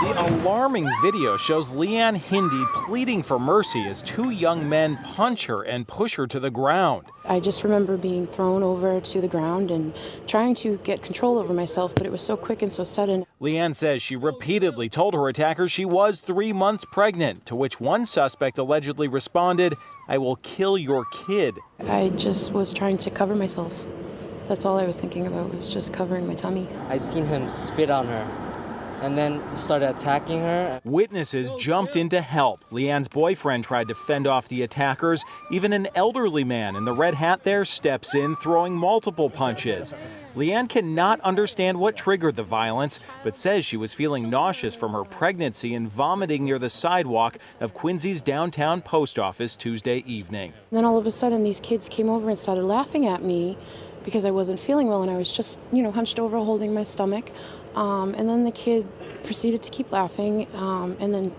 The alarming video shows Leanne Hindi pleading for mercy as two young men punch her and push her to the ground. I just remember being thrown over to the ground and trying to get control over myself, but it was so quick and so sudden. Leanne says she repeatedly told her attackers she was three months pregnant, to which one suspect allegedly responded, I will kill your kid. I just was trying to cover myself. That's all I was thinking about was just covering my tummy. I seen him spit on her and then started attacking her. Witnesses jumped in to help. Leanne's boyfriend tried to fend off the attackers. Even an elderly man in the red hat there steps in, throwing multiple punches. Leanne cannot understand what triggered the violence, but says she was feeling nauseous from her pregnancy and vomiting near the sidewalk of Quincy's downtown post office Tuesday evening. And then all of a sudden, these kids came over and started laughing at me because I wasn't feeling well and I was just, you know, hunched over holding my stomach. Um, and then the kid proceeded to keep laughing um, and then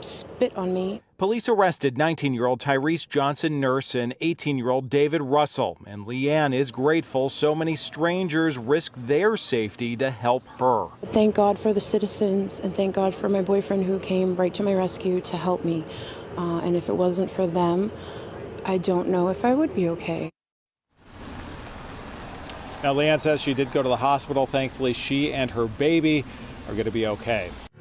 spit on me. Police arrested 19 year old Tyrese Johnson Nurse and 18 year old David Russell. And Leanne is grateful so many strangers risked their safety to help her. Thank God for the citizens and thank God for my boyfriend who came right to my rescue to help me. Uh, and if it wasn't for them, I don't know if I would be okay. Now, Leanne says she did go to the hospital. Thankfully, she and her baby are going to be okay.